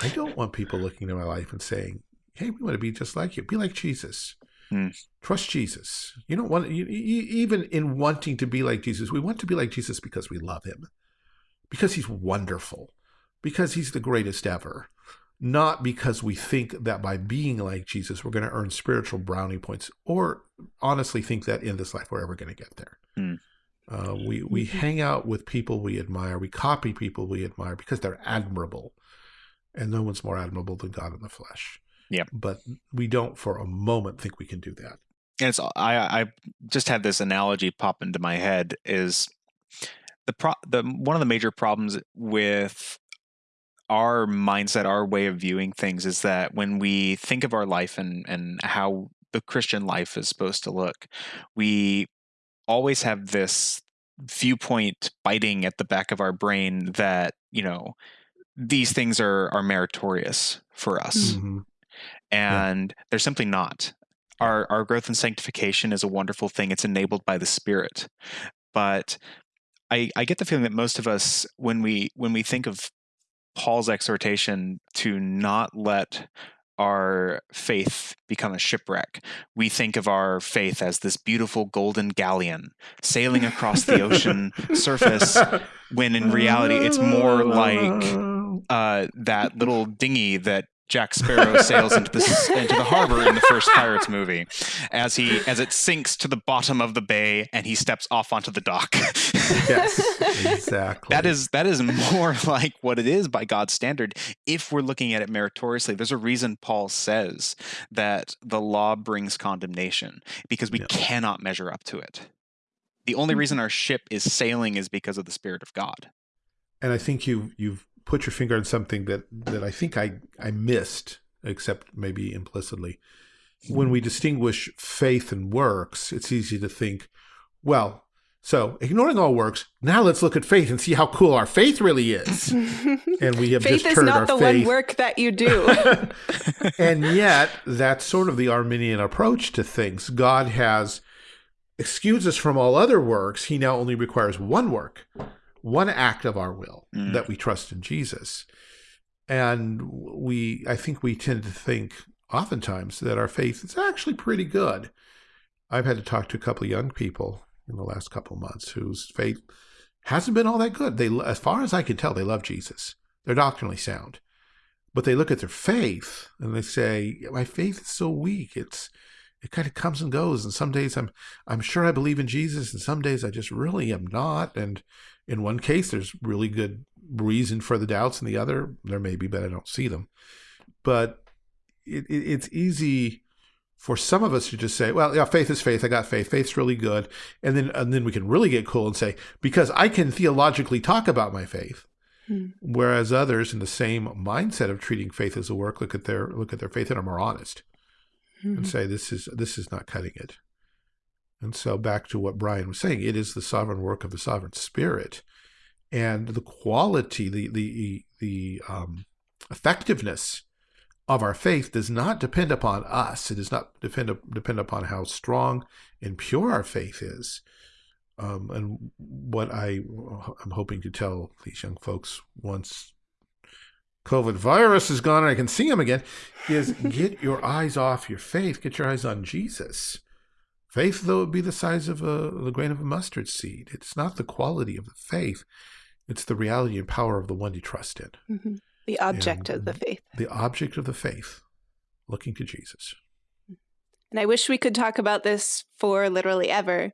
Speaker 2: I don't want people looking at my life and saying, hey, we want to be just like you. Be like Jesus. Mm. Trust Jesus. You don't want you, you, even in wanting to be like Jesus. We want to be like Jesus because we love him, because he's wonderful, because he's the greatest ever, not because we think that by being like Jesus we're going to earn spiritual brownie points, or honestly think that in this life we're ever going to get there. Mm. Uh, we we mm-hmm. hang out with people we admire. We copy people we admire because they're admirable, and no one's more admirable than God in the flesh. Yeah. But we don't for a moment think we can do that.
Speaker 3: And it's I I just had this analogy pop into my head is the pro the one of the major problems with our mindset, our way of viewing things is that when we think of our life and and how the Christian life is supposed to look, we always have this viewpoint biting at the back of our brain that, you know, these things are are meritorious for us. Mm -hmm and yeah. they're simply not. Our, our growth and sanctification is a wonderful thing. It's enabled by the Spirit. But I, I get the feeling that most of us, when we when we think of Paul's exhortation to not let our faith become a shipwreck. We think of our faith as this beautiful golden galleon sailing across the ocean surface, when in reality, it's more like uh, that little dinghy that Jack Sparrow sails into the into the harbor in the first Pirates movie, as he as it sinks to the bottom of the bay and he steps off onto the dock. yes, exactly. That is that is more like what it is by God's standard. If we're looking at it meritoriously, there's a reason Paul says that the law brings condemnation because we yeah. cannot measure up to it. The only hmm. reason our ship is sailing is because of the Spirit of God.
Speaker 2: And I think you you've put your finger on something that that I think I I missed, except maybe implicitly. When we distinguish faith and works, it's easy to think, well, so ignoring all works, now let's look at faith and see how cool our faith really is.
Speaker 1: and
Speaker 2: we have faith is not the faith. one
Speaker 1: work that you do.
Speaker 2: and yet, that's sort of the Arminian approach to things. God has excused us from all other works. He now only requires one work one act of our will mm. that we trust in Jesus. And we, I think we tend to think oftentimes that our faith is actually pretty good. I've had to talk to a couple of young people in the last couple of months whose faith hasn't been all that good. They, as far as I can tell, they love Jesus. They're doctrinally sound, but they look at their faith and they say, "My faith is so weak. It's it kind of comes and goes. And some days I'm I'm sure I believe in Jesus, and some days I just really am not. And in one case, there's really good reason for the doubts. In the other, there may be, but I don't see them. But it, it, it's easy for some of us to just say, well, yeah, faith is faith. I got faith. Faith's really good. And then, and then we can really get cool and say, because I can theologically talk about my faith. Hmm. Whereas others in the same mindset of treating faith as a work, look at their, look at their faith and are more honest hmm. and say, this is, this is not cutting it. And so back to what Brian was saying, it is the sovereign work of the sovereign spirit. And the quality, the, the, the um, effectiveness of our faith does not depend upon us. It does not depend, depend upon how strong and pure our faith is. Um, and what I am hoping to tell these young folks once COVID virus is gone and I can see them again is get your eyes off your faith, get your eyes on Jesus. Faith, though it be the size of a, grain of a mustard seed, it's not the quality of the faith, it's the reality and power of the one you trust in.
Speaker 1: Mm -hmm. The object and of the faith.
Speaker 2: The object of the faith, looking to Jesus. Mm-hmm.
Speaker 1: And I wish we could talk about this for literally ever,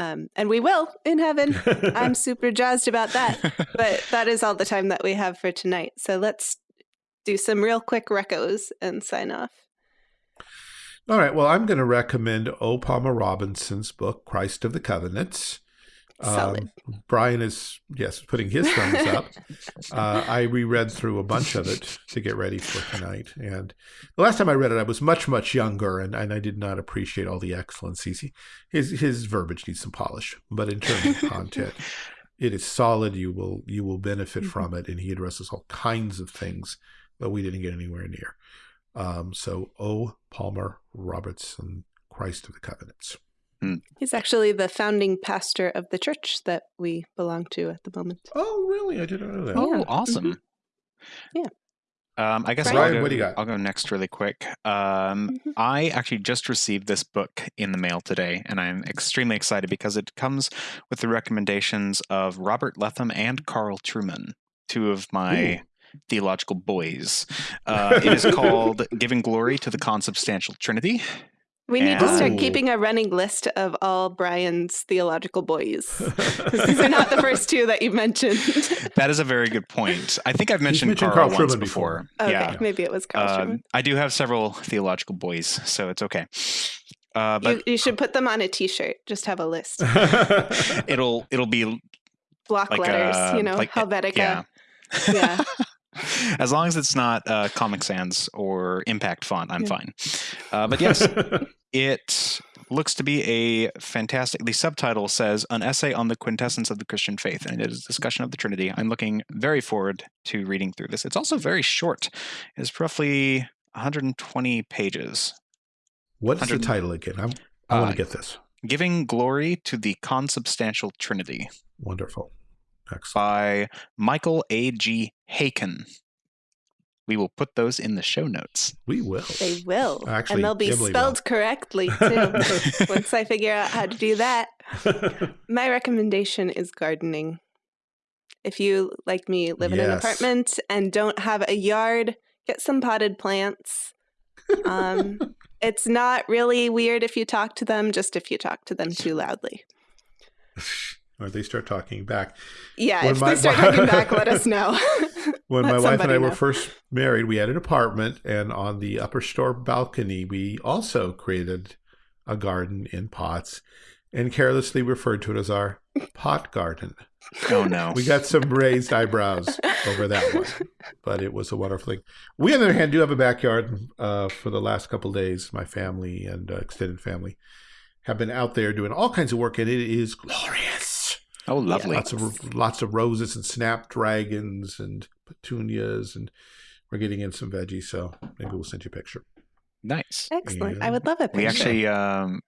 Speaker 1: um, and we will in heaven. I'm super jazzed about that. But that is all the time that we have for tonight. So let's do some real quick recos and sign off.
Speaker 2: All right. Well, I'm going to recommend O. Palmer Robertson's book, Christ of the Covenants. Um, Brian is, yes, putting his thumbs up. uh, I reread through a bunch of it to get ready for tonight. And the last time I read it, I was much, much younger, and, and I did not appreciate all the excellencies. He, his, his verbiage needs some polish, but in terms of content, it is solid. You will, you will benefit mm -hmm. from it. And he addresses all kinds of things that we didn't get anywhere near. Um, so O. Palmer Robertson, Christ of the Covenants.
Speaker 1: Mm. He's actually the founding pastor of the church that we belong to at the moment. Oh,
Speaker 2: really? I didn't know that. Oh, yeah. awesome. Mm -hmm. Yeah.
Speaker 3: Um, I guess I'll, go, what do you got? I'll go next really quick. Um, mm -hmm. I actually just received this book in the mail today, and I'm extremely excited because it comes with the recommendations of Robert Letham and Carl Trueman, two of my Ooh theological boys. Uh, it is called Giving Glory to the Consubstantial Trinity. We need and... to start keeping
Speaker 1: a running list of all Brian's theological boys. These are not the first two that you mentioned.
Speaker 3: that is a very good point. I think I've mentioned, mentioned Carl, Carl once before. Okay, yeah.
Speaker 1: maybe it was Carl uh,
Speaker 3: I do have several theological boys, so it's okay. Uh, but
Speaker 1: you, you, should put them on a T-shirt. Just have a list.
Speaker 3: it'll it'll be
Speaker 1: block like letters. A, uh, you know, like, Helvetica. Yeah. yeah.
Speaker 3: as long as it's not uh, Comic Sans or Impact font, I'm yeah. fine. Uh, but yes, it looks to be a fantastic. The subtitle says "An Essay on the Quintessence of the Christian Faith," and it is a discussion of the Trinity. I'm looking very forward to reading through this. It's also very short. It's roughly 120 pages. What's 100... the title
Speaker 2: again? I'm, i uh, want to get this.
Speaker 3: Giving glory to the consubstantial Trinity. Wonderful. Excellent. by Michael A.G. Haykin. We will put those in the show notes.
Speaker 2: We will. They will. Actually, and they'll be spelled will.
Speaker 1: correctly too once I figure out how to do that. My recommendation is gardening. If you, like me, live yes. in an apartment and don't have a yard, get some potted plants. Um, it's not really weird if you talk to them, just if you talk to them too loudly
Speaker 2: or they start talking back. Yeah, when if my, they start talking back, let us know. when my wife and I know. were first married, we had an apartment, and on the upper store balcony, we also created a garden in pots and carelessly referred to it as our pot garden.
Speaker 3: Oh no. We got some
Speaker 2: raised eyebrows over that one, but it was a wonderful thing. We, on the other hand, do have a backyard uh, for the last couple days. My family and uh, extended family have been out there doing all kinds of work, and it is glorious. Oh, lovely! Yeah, lots of lots of roses and snapdragons and petunias, and we're getting in some veggies. So maybe we'll send you a picture. Nice, excellent! And I would love it. We actually um,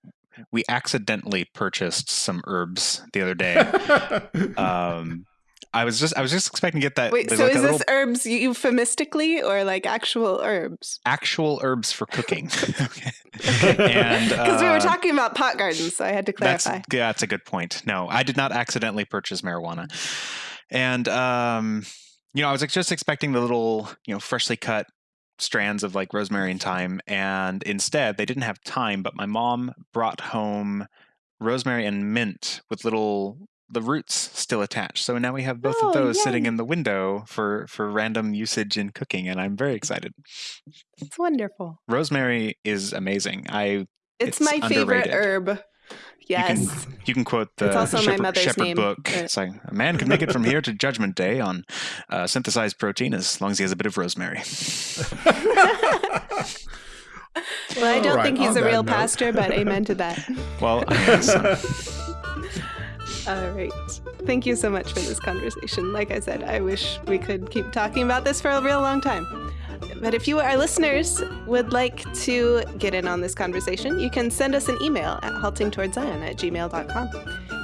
Speaker 2: we
Speaker 3: accidentally purchased some herbs the other day. um, I was just I was just expecting to get that. Wait, so like is this little...
Speaker 1: herbs euphemistically or like actual herbs?
Speaker 3: Actual herbs for cooking. okay. Because uh, we were uh,
Speaker 1: talking about pot gardens, so I had to clarify. That's,
Speaker 3: yeah, that's a good point. No, I did not accidentally purchase marijuana, and um, you know, I was like, just expecting the little you know freshly cut strands of like rosemary and thyme, and instead they didn't have thyme, but my mom brought home rosemary and mint with little the roots still attached. So now we have both oh, of those yay. sitting in the window for for random usage in cooking, and I'm very excited.
Speaker 1: It's wonderful.
Speaker 3: Rosemary is amazing. I it's, it's my underrated. favorite
Speaker 1: herb. Yes. You can,
Speaker 3: you can quote the it's also Shepherd, my mother's Shepherd name, book. It's like a man can make it from here to Judgment Day on uh, synthesized protein as long as he has a bit of rosemary. well, I don't right, think he's a real note. pastor, but amen to that. Well, I mean, so.
Speaker 1: All right. Thank you so much for this conversation. Like I said, I wish we could keep talking about this for a real long time. But if you, our listeners, would like to get in on this conversation, you can send us an email at haltingtowardszion at gmail.com.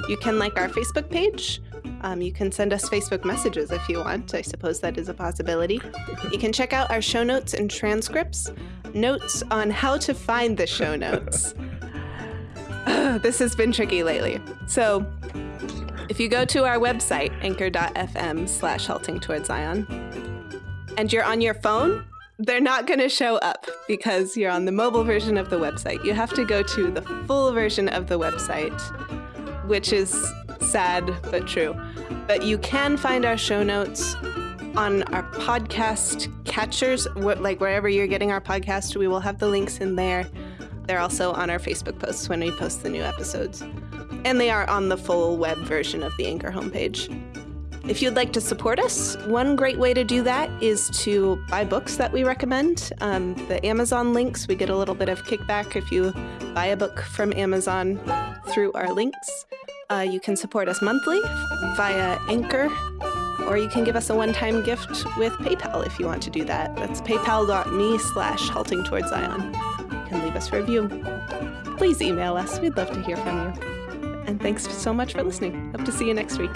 Speaker 1: You can like our Facebook page. Um, you can send us Facebook messages if you want. I suppose that is a possibility. You can check out our show notes and transcripts, notes on how to find the show notes. this has been tricky lately. So if you go to our website, anchor.fm slash halting towards Zion, and you're on your phone, they're not going to show up because you're on the mobile version of the website. You have to go to the full version of the website, which is sad but true. But you can find our show notes on our podcast catchers, like wherever you're getting our podcast, we will have the links in there. They're also on our Facebook posts when we post the new episodes and they are on the full web version of the Anchor homepage. If you'd like to support us, one great way to do that is to buy books that we recommend. Um, the Amazon links, we get a little bit of kickback if you buy a book from Amazon through our links. Uh, you can support us monthly via Anchor, or you can give us a one-time gift with PayPal if you want to do that. That's paypal.me slash halting towards Zion. You can leave us a review. Please email us. We'd love to hear from you. And thanks so much for listening. Hope to see you next week.